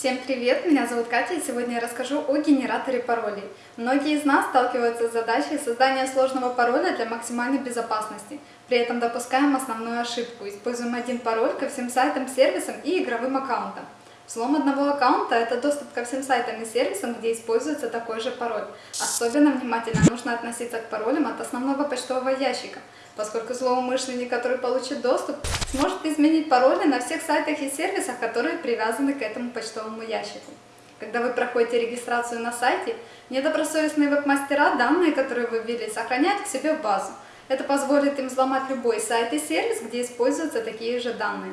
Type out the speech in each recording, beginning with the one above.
Всем привет, меня зовут Катя и сегодня я расскажу о генераторе паролей. Многие из нас сталкиваются с задачей создания сложного пароля для максимальной безопасности. При этом допускаем основную ошибку, используем один пароль ко всем сайтам, сервисам и игровым аккаунтам. Взлом одного аккаунта – это доступ ко всем сайтам и сервисам, где используется такой же пароль. Особенно внимательно нужно относиться к паролям от основного почтового ящика, поскольку злоумышленник, который получит доступ, сможет изменить пароли на всех сайтах и сервисах, которые привязаны к этому почтовому ящику. Когда вы проходите регистрацию на сайте, недобросовестные веб-мастера данные, которые вы ввели, сохраняют к себе в базу. Это позволит им взломать любой сайт и сервис, где используются такие же данные.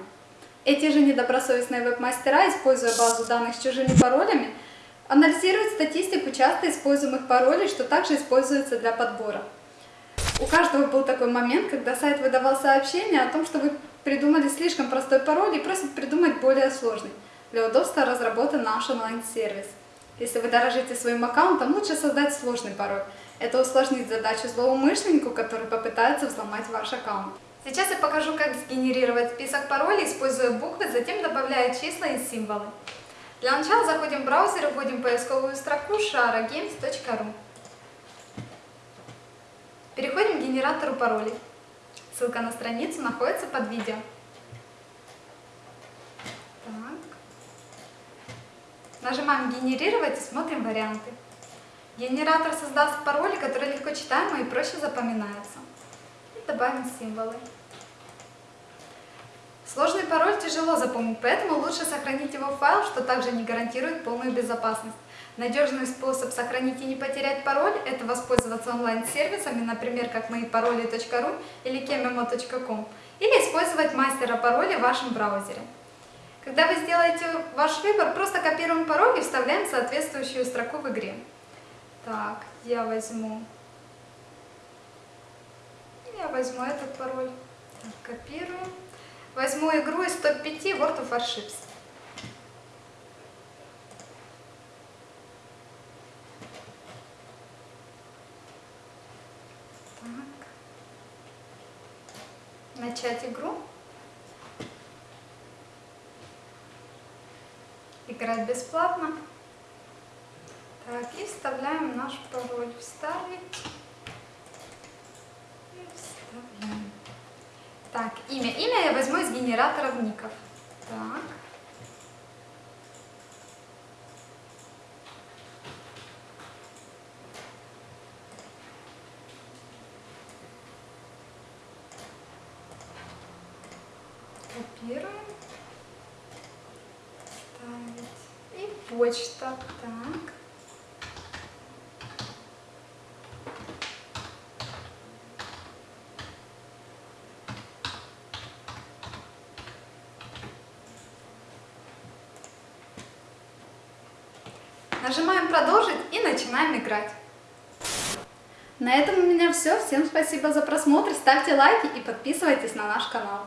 Эти же недобросовестные веб-мастера, используя базу данных с чужими паролями, анализируют статистику часто используемых паролей, что также используется для подбора. У каждого был такой момент, когда сайт выдавал сообщение о том, что вы придумали слишком простой пароль и просит придумать более сложный. Для удобства разработан наш онлайн-сервис. Если вы дорожите своим аккаунтом, лучше создать сложный пароль. Это усложнит задачу злоумышленнику, который попытается взломать ваш аккаунт. Сейчас я покажу, как сгенерировать список паролей, используя буквы, затем добавляя числа и символы. Для начала заходим в браузер и вводим поисковую строку sharagames.ru. Переходим к генератору паролей. Ссылка на страницу находится под видео. Так. Нажимаем «Генерировать» и смотрим варианты. Генератор создаст пароли, которые легко читаемы и проще запоминаются. И добавим символы. Сложный пароль тяжело запомнить, поэтому лучше сохранить его в файл, что также не гарантирует полную безопасность. Надежный способ сохранить и не потерять пароль – это воспользоваться онлайн-сервисами, например, как моипароли.ру или kememo.com, или использовать мастера пароля в вашем браузере. Когда вы сделаете ваш выбор, просто копируем пароль и вставляем соответствующую строку в игре. Так, я возьму, я возьму этот пароль, так, копирую. Возьму игру из топ-5 World of Warships. Начать игру. Играть бесплатно. Так, и вставляем наш пароль. Вставить. Так, имя. Имя я возьму из генератора ников. Так. Копируем. Ставить. И почта. Так. Нажимаем продолжить и начинаем играть. На этом у меня все. Всем спасибо за просмотр, ставьте лайки и подписывайтесь на наш канал.